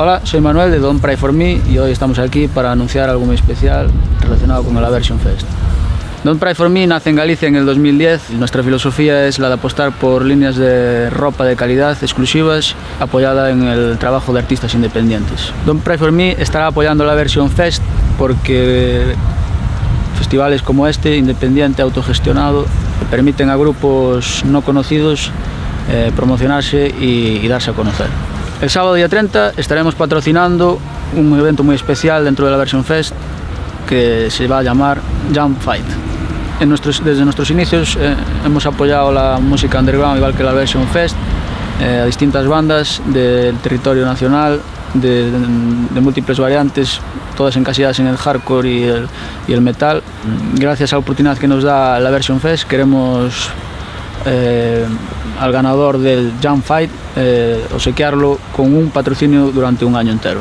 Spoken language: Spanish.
Hola, soy Manuel de Don't Pray For Me y hoy estamos aquí para anunciar algo muy especial relacionado con el Aversion Fest. Don't Pray For Me nace en Galicia en el 2010. Nuestra filosofía es la de apostar por líneas de ropa de calidad exclusivas apoyada en el trabajo de artistas independientes. Don't Pray For Me estará apoyando la Aversion Fest porque festivales como este, independiente, autogestionado, permiten a grupos no conocidos eh, promocionarse y, y darse a conocer. El sábado día 30 estaremos patrocinando un evento muy especial dentro de la Version Fest que se va a llamar Jump Fight. En nuestros, desde nuestros inicios eh, hemos apoyado la música underground igual que la Version Fest eh, a distintas bandas del territorio nacional de, de, de, múltiples variantes, todas encasilladas en el hardcore y el, y el metal. Gracias a la oportunidad que nos da la Version Fest queremos eh, al ganador del Jump Fight eh, obsequiarlo con un patrocinio durante un año entero.